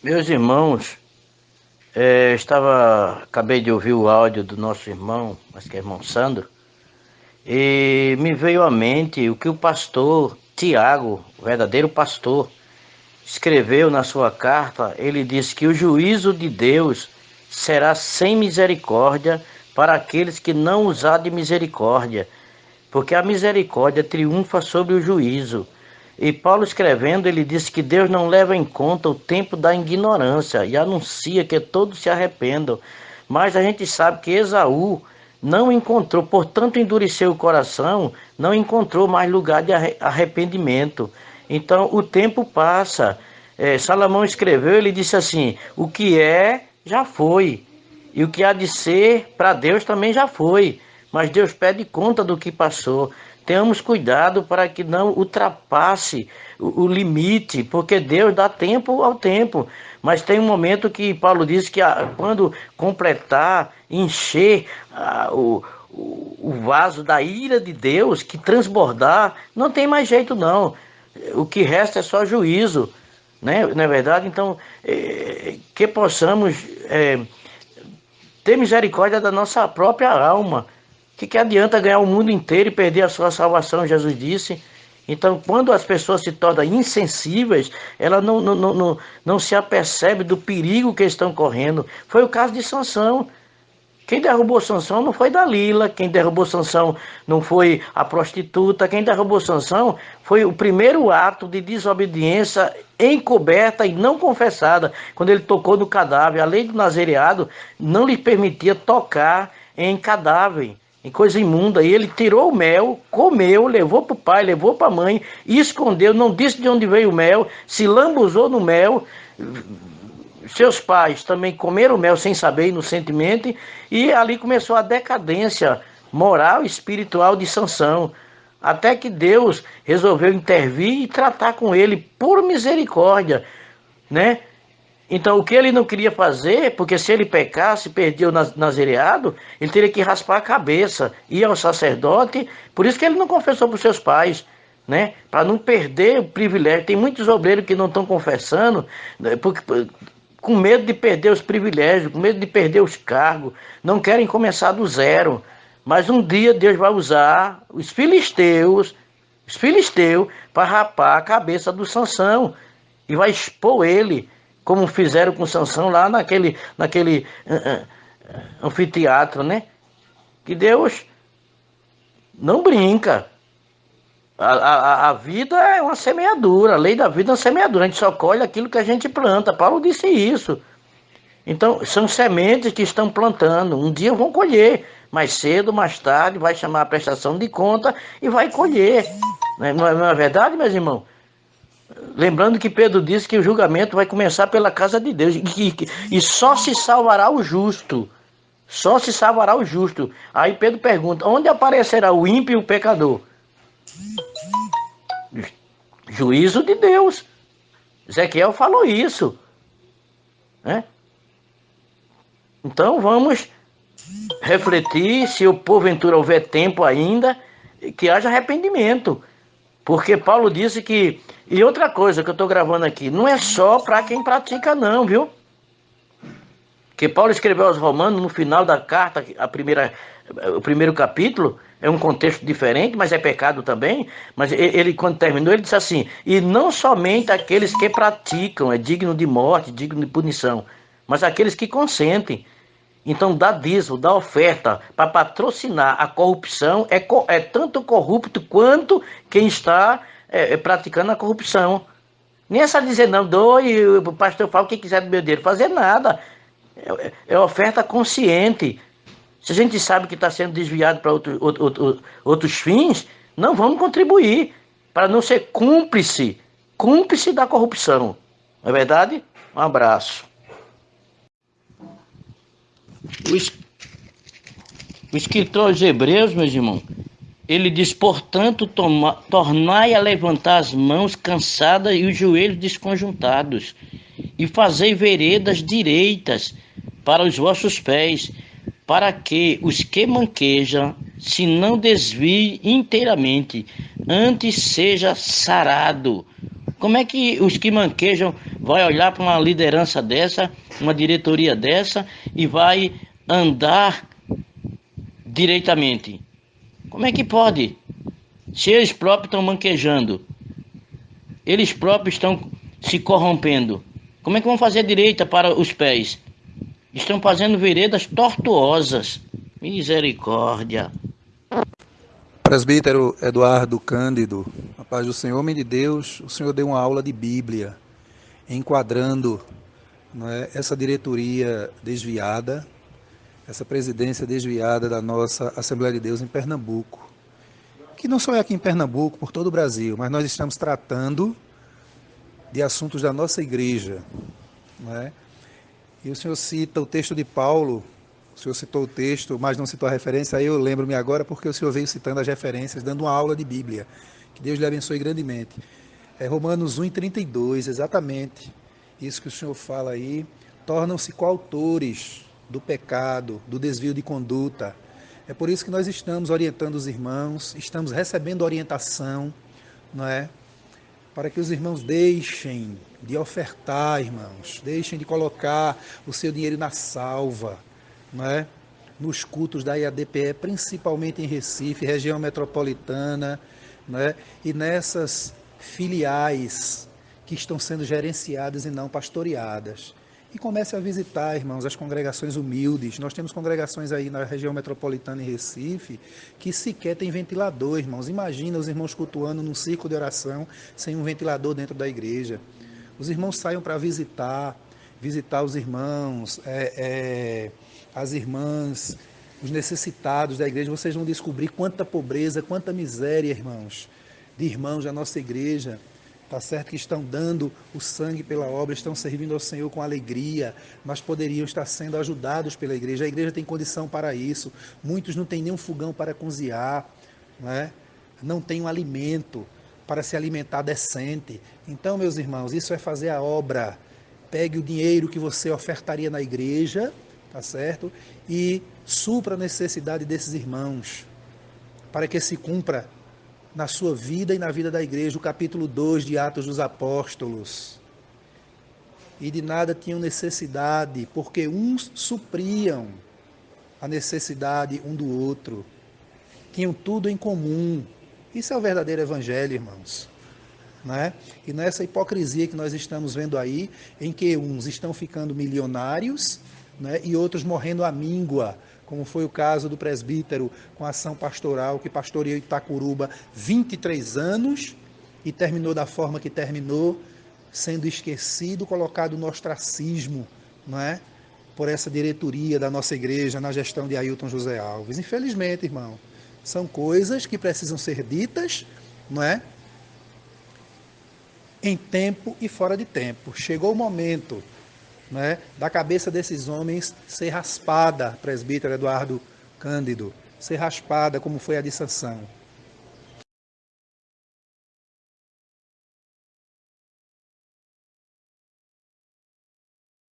Meus irmãos, é, estava, acabei de ouvir o áudio do nosso irmão, mas que é irmão Sandro, e me veio à mente o que o pastor Tiago, o verdadeiro pastor, escreveu na sua carta. Ele disse que o juízo de Deus será sem misericórdia para aqueles que não usar de misericórdia, porque a misericórdia triunfa sobre o juízo. E Paulo escrevendo, ele disse que Deus não leva em conta o tempo da ignorância e anuncia que todos se arrependam. Mas a gente sabe que Esaú não encontrou, portanto endureceu o coração, não encontrou mais lugar de arrependimento. Então o tempo passa. É, Salomão escreveu, ele disse assim: o que é, já foi. E o que há de ser, para Deus também já foi. Mas Deus pede conta do que passou. Tenhamos cuidado para que não ultrapasse o, o limite, porque Deus dá tempo ao tempo. Mas tem um momento que Paulo diz que ah, quando completar, encher ah, o, o vaso da ira de Deus, que transbordar, não tem mais jeito não. O que resta é só juízo, né? não é verdade? Então, é, que possamos é, ter misericórdia da nossa própria alma, que, que adianta ganhar o mundo inteiro e perder a sua salvação, Jesus disse. Então, quando as pessoas se tornam insensíveis, ela não, não, não, não, não se apercebe do perigo que estão correndo. Foi o caso de Sansão. Quem derrubou Sansão não foi Dalila, quem derrubou Sansão não foi a prostituta, quem derrubou Sansão foi o primeiro ato de desobediência encoberta e não confessada, quando ele tocou no cadáver. A lei do nazereado não lhe permitia tocar em cadáver em coisa imunda. E ele tirou o mel, comeu, levou para o pai, levou para a mãe, escondeu, não disse de onde veio o mel, se lambuzou no mel. Seus pais também comeram o mel sem saber, inocentemente, e ali começou a decadência moral e espiritual de Sansão. Até que Deus resolveu intervir e tratar com ele por misericórdia, né? Então, o que ele não queria fazer, porque se ele pecasse, perdia o nazereado, ele teria que raspar a cabeça, ir ao sacerdote, por isso que ele não confessou para os seus pais, né? Para não perder o privilégio. Tem muitos obreiros que não estão confessando, né? porque, com medo de perder os privilégios, com medo de perder os cargos, não querem começar do zero. Mas um dia Deus vai usar os filisteus, os filisteus, para rapar a cabeça do Sansão e vai expor ele como fizeram com Sansão lá naquele, naquele anfiteatro, né? Que Deus não brinca. A, a, a, vida é uma semeadura, a lei da vida é uma semeadura, a gente só colhe aquilo que a gente planta. Paulo disse isso. Então, são sementes que estão plantando. Um dia vão colher, mais cedo, mais tarde, vai chamar a prestação de conta e vai colher. Não é, não é verdade, meus irmãos? Lembrando que Pedro disse que o julgamento vai começar pela casa de Deus e, e só se salvará o justo. Só se salvará o justo. Aí Pedro pergunta: onde aparecerá o ímpio e o pecador? Juízo de Deus. Ezequiel falou isso. Né? Então vamos refletir, se o porventura houver tempo ainda, que haja arrependimento. Porque Paulo disse que. E outra coisa que eu estou gravando aqui, não é só para quem pratica, não, viu? Que Paulo escreveu aos Romanos no final da carta, a primeira, o primeiro capítulo, é um contexto diferente, mas é pecado também. Mas ele, quando terminou, ele disse assim: E não somente aqueles que praticam é digno de morte, digno de punição, mas aqueles que consentem. Então, dar dízimo, dar oferta para patrocinar a corrupção é, é tanto corrupto quanto quem está é, é, praticando a corrupção. Nem essa dizer, não, doe, o pastor fala o que quiser do meu dinheiro. Fazer nada. É, é oferta consciente. Se a gente sabe que está sendo desviado para outro, outro, outro, outros fins, não vamos contribuir para não ser cúmplice, cúmplice da corrupção. Não é verdade? Um abraço. O, es... o escritor aos Hebreus, meus irmãos, ele diz: portanto, toma... tornai a levantar as mãos cansadas e os joelhos desconjuntados, e fazei veredas direitas para os vossos pés, para que os que manquejam se não desvie inteiramente, antes seja sarado. Como é que os que manquejam vai olhar para uma liderança dessa, uma diretoria dessa e vai andar direitamente? Como é que pode? Se eles próprios estão manquejando, eles próprios estão se corrompendo, como é que vão fazer direita para os pés? Estão fazendo veredas tortuosas. Misericórdia. Presbítero Eduardo Cândido, a paz do Senhor, homem de Deus, o Senhor deu uma aula de Bíblia, enquadrando é, essa diretoria desviada, essa presidência desviada da nossa Assembleia de Deus em Pernambuco. Que não só é aqui em Pernambuco, por todo o Brasil, mas nós estamos tratando de assuntos da nossa igreja. Não é? E o senhor cita o texto de Paulo, o senhor citou o texto, mas não citou a referência, aí eu lembro-me agora porque o senhor veio citando as referências, dando uma aula de Bíblia. Que Deus lhe abençoe grandemente. É Romanos 1, 32, exatamente isso que o senhor fala aí. Tornam-se coautores do pecado, do desvio de conduta. É por isso que nós estamos orientando os irmãos, estamos recebendo orientação, não é? Para que os irmãos deixem de ofertar, irmãos, deixem de colocar o seu dinheiro na salva, né? nos cultos da IADPE, principalmente em Recife, região metropolitana, né? e nessas filiais que estão sendo gerenciadas e não pastoreadas. E comece a visitar, irmãos, as congregações humildes. Nós temos congregações aí na região metropolitana em Recife que sequer tem ventilador, irmãos. Imagina os irmãos cultuando num círculo de oração sem um ventilador dentro da igreja. Os irmãos saiam para visitar, visitar os irmãos, é, é, as irmãs, os necessitados da igreja, vocês vão descobrir quanta pobreza, quanta miséria, irmãos, de irmãos da nossa igreja. Tá certo que estão dando o sangue pela obra, estão servindo ao Senhor com alegria, mas poderiam estar sendo ajudados pela igreja. A igreja tem condição para isso. Muitos não têm nenhum fogão para cozinhar, não, é? não tem um alimento para se alimentar decente. Então, meus irmãos, isso é fazer a obra. Pegue o dinheiro que você ofertaria na igreja tá certo? E supra a necessidade desses irmãos, para que se cumpra na sua vida e na vida da igreja o capítulo 2 de Atos dos Apóstolos. E de nada tinham necessidade, porque uns supriam a necessidade um do outro. Tinham tudo em comum. Isso é o verdadeiro evangelho, irmãos. Né? E nessa hipocrisia que nós estamos vendo aí, em que uns estão ficando milionários né, e outros morrendo à míngua, como foi o caso do presbítero com a ação pastoral, que pastoreou Itacuruba 23 anos e terminou da forma que terminou, sendo esquecido, colocado no ostracismo, não é? por essa diretoria da nossa igreja na gestão de Ailton José Alves. Infelizmente, irmão, são coisas que precisam ser ditas, não é? Em tempo e fora de tempo. Chegou o momento né, da cabeça desses homens ser raspada, presbítero Eduardo Cândido, ser raspada como foi a de Sansão.